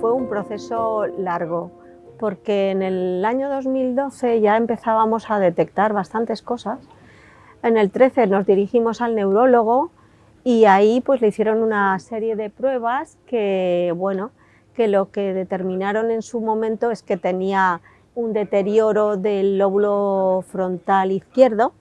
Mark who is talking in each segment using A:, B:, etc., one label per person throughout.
A: Fue un proceso largo, porque en el año 2012 ya empezábamos a detectar bastantes cosas. En el 13 nos dirigimos al neurólogo y ahí pues le hicieron una serie de pruebas que, bueno, que lo que determinaron en su momento es que tenía un deterioro del lóbulo frontal izquierdo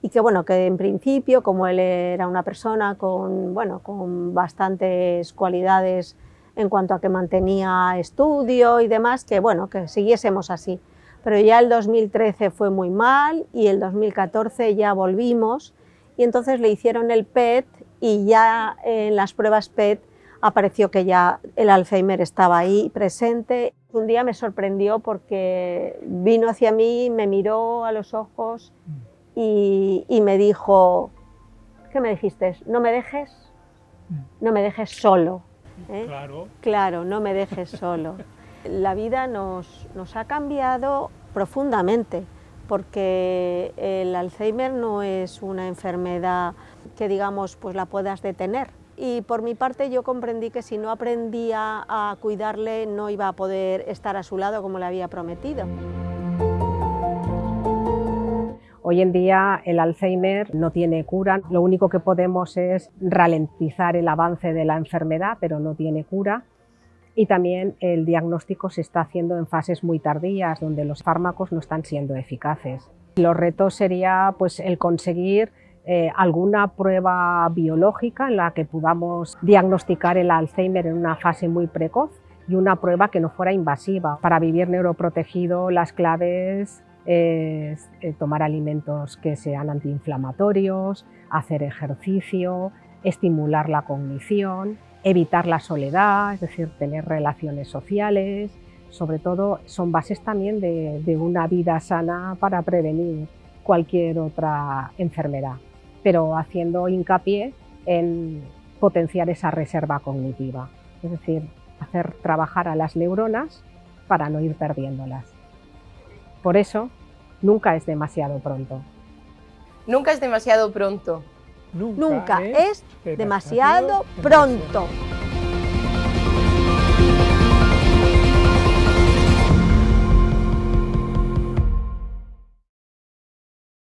A: y que bueno, que en principio, como él era una persona con, bueno, con bastantes cualidades en cuanto a que mantenía estudio y demás, que bueno, que siguiésemos así. Pero ya el 2013 fue muy mal y el 2014 ya volvimos y entonces le hicieron el PET y ya en las pruebas PET apareció que ya el Alzheimer estaba ahí presente. Un día me sorprendió porque vino hacia mí, me miró a los ojos y, me dijo, ¿qué me dijiste? No me dejes, no me dejes solo. ¿Eh?
B: Claro.
A: Claro, no me dejes solo. La vida nos, nos ha cambiado profundamente porque el Alzheimer no es una enfermedad que digamos pues la puedas detener y por mi parte yo comprendí que si no aprendía a cuidarle no iba a poder estar a su lado como le había prometido.
C: Hoy en día el Alzheimer no tiene cura, lo único que podemos es ralentizar el avance de la enfermedad, pero no tiene cura. Y también el diagnóstico se está haciendo en fases muy tardías, donde los fármacos no están siendo eficaces. Los retos sería pues, el conseguir eh, alguna prueba biológica en la que podamos diagnosticar el Alzheimer en una fase muy precoz y una prueba que no fuera invasiva. Para vivir neuroprotegido las claves es eh, tomar alimentos que sean antiinflamatorios, hacer ejercicio, estimular la cognición, evitar la soledad, es decir, tener relaciones sociales, sobre todo son bases también de, una vida sana para prevenir cualquier otra enfermedad, pero haciendo hincapié en potenciar esa reserva cognitiva, es decir, hacer trabajar a las neuronas para no ir perdiéndolas. Por eso, nunca es demasiado pronto.
D: Nunca es demasiado pronto.
A: Nunca, es demasiado pronto.